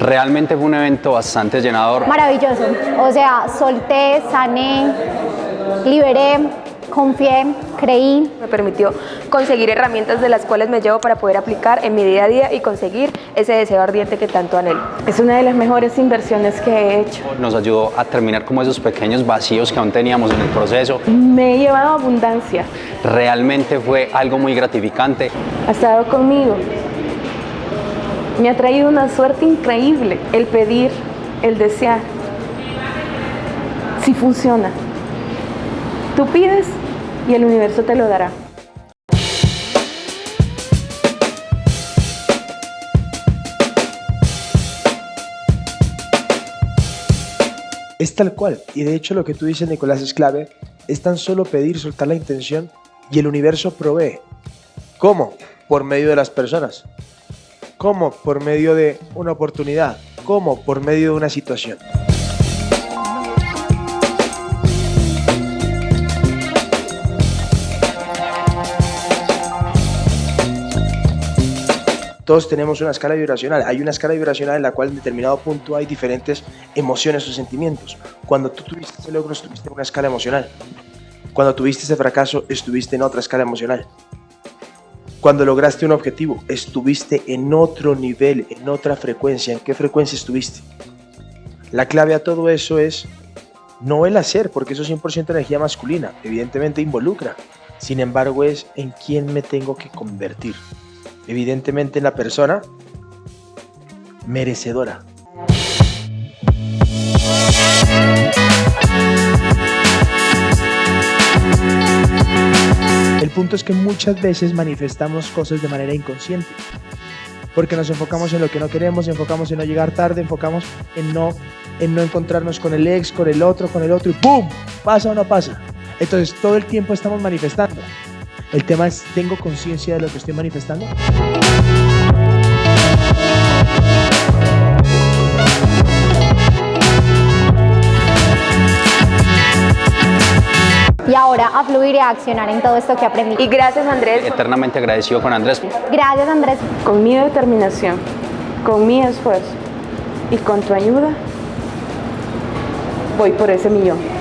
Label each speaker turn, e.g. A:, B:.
A: Realmente fue un evento bastante llenador.
B: Maravilloso. O sea, solté, sané, liberé, confié, creí.
C: Me permitió conseguir herramientas de las cuales me llevo para poder aplicar en mi día a día y conseguir ese deseo ardiente que tanto anhelo.
D: Es una de las mejores inversiones que he hecho.
A: Nos ayudó a terminar como esos pequeños vacíos que aún teníamos en el proceso.
D: Me he llevado abundancia.
A: Realmente fue algo muy gratificante.
D: Ha estado conmigo. Me ha traído una suerte increíble el pedir, el desear. Si funciona. Tú pides y el universo te lo dará.
E: Es tal cual, y de hecho lo que tú dices Nicolás es clave, es tan solo pedir, soltar la intención y el universo provee. ¿Cómo? Por medio de las personas. ¿Cómo? Por medio de una oportunidad. ¿Cómo? Por medio de una situación. Todos tenemos una escala vibracional. Hay una escala vibracional en la cual en determinado punto hay diferentes emociones o sentimientos. Cuando tú tuviste ese logro, estuviste en una escala emocional. Cuando tuviste ese fracaso, estuviste en otra escala emocional. Cuando lograste un objetivo, estuviste en otro nivel, en otra frecuencia. ¿En qué frecuencia estuviste? La clave a todo eso es no el hacer, porque eso es 100% energía masculina. Evidentemente involucra. Sin embargo, es en quién me tengo que convertir evidentemente en la persona merecedora. Punto es que muchas veces manifestamos cosas de manera inconsciente. Porque nos enfocamos en lo que no queremos, enfocamos en no llegar tarde, enfocamos en no, en no encontrarnos con el ex, con el otro, con el otro y ¡pum! ¿Pasa o no pasa? Entonces todo el tiempo estamos manifestando. El tema es, ¿tengo conciencia de lo que estoy manifestando?
B: Y ahora a fluir y a accionar en todo esto que aprendí.
C: Y gracias Andrés.
A: Eternamente agradecido con Andrés.
B: Gracias Andrés.
D: Con mi determinación, con mi esfuerzo y con tu ayuda, voy por ese millón.